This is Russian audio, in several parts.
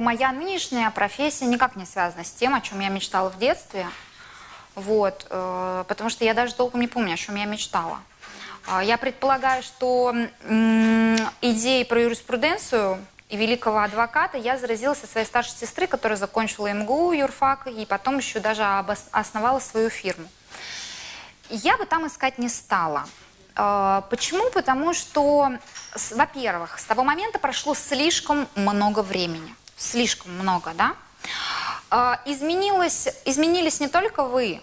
Моя нынешняя профессия никак не связана с тем, о чем я мечтала в детстве. Вот, э, потому что я даже толком не помню, о чем я мечтала. Э, я предполагаю, что идеей про юриспруденцию и великого адвоката я заразилась от своей старшей сестры, которая закончила МГУ, юрфак, и потом еще даже основала свою фирму. Я бы там искать не стала. Э, почему? Потому что, во-первых, с того момента прошло слишком много времени слишком много, да? А, изменилось, изменились не только вы,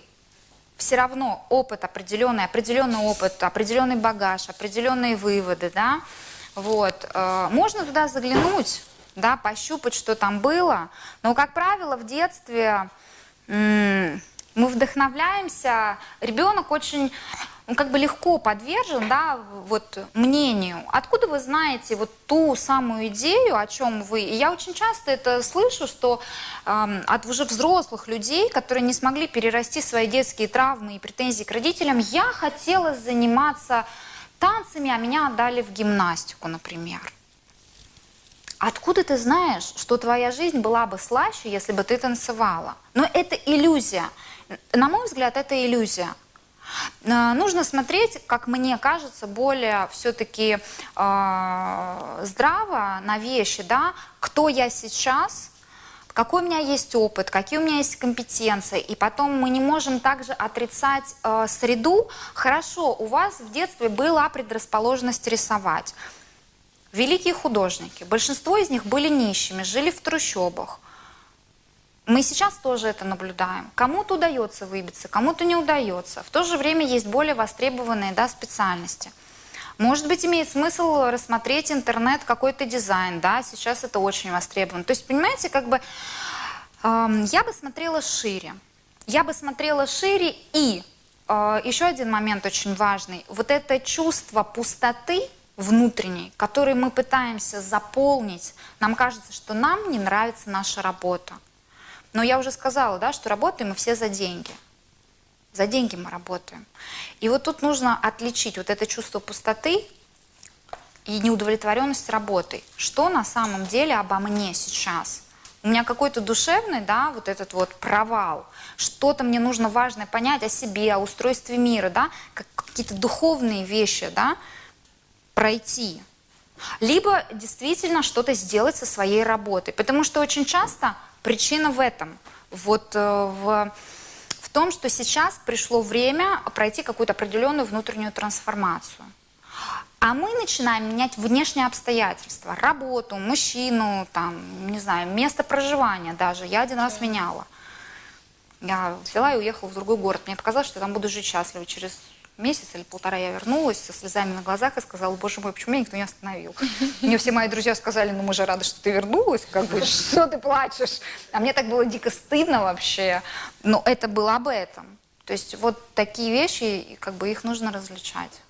все равно опыт определенный, определенный опыт, определенный багаж, определенные выводы, да? Вот. А, можно туда заглянуть, да, пощупать, что там было, но, как правило, в детстве мы вдохновляемся, ребенок очень он как бы легко подвержен, да, вот мнению. Откуда вы знаете вот ту самую идею, о чем вы? И я очень часто это слышу, что э, от уже взрослых людей, которые не смогли перерасти свои детские травмы и претензии к родителям, я хотела заниматься танцами, а меня отдали в гимнастику, например. Откуда ты знаешь, что твоя жизнь была бы слаще, если бы ты танцевала? Но это иллюзия. На мой взгляд, это иллюзия. Э, нужно смотреть, как мне кажется, более все-таки э, здраво на вещи, да, кто я сейчас, какой у меня есть опыт, какие у меня есть компетенции, и потом мы не можем также отрицать э, среду. Хорошо, у вас в детстве была предрасположенность рисовать. Великие художники, большинство из них были нищими, жили в трущобах. Мы сейчас тоже это наблюдаем. Кому-то удается выбиться, кому-то не удается. В то же время есть более востребованные да, специальности. Может быть, имеет смысл рассмотреть интернет, какой-то дизайн, да, сейчас это очень востребовано. То есть, понимаете, как бы э, я бы смотрела шире. Я бы смотрела шире и э, еще один момент очень важный. Вот это чувство пустоты внутренней, который мы пытаемся заполнить, нам кажется, что нам не нравится наша работа. Но я уже сказала, да, что работаем мы все за деньги. За деньги мы работаем. И вот тут нужно отличить вот это чувство пустоты и неудовлетворенность работой. Что на самом деле обо мне сейчас? У меня какой-то душевный, да, вот этот вот провал. Что-то мне нужно важное понять о себе, о устройстве мира, да, какие-то духовные вещи, да, пройти. Либо действительно что-то сделать со своей работой. Потому что очень часто Причина в этом. Вот э, в, в том, что сейчас пришло время пройти какую-то определенную внутреннюю трансформацию. А мы начинаем менять внешние обстоятельства. Работу, мужчину, там, не знаю, место проживания даже. Я один раз меняла. Я взяла и уехала в другой город. Мне показалось, что я там буду жить счастливо. Через месяц или полтора я вернулась со слезами на глазах и сказала, боже мой, почему меня никто не остановил? Мне все мои друзья сказали, ну мы же рады, что ты вернулась, как бы, что ты плачешь? А мне так было дико стыдно вообще. Но это было об этом. То есть вот такие вещи, как бы их нужно различать.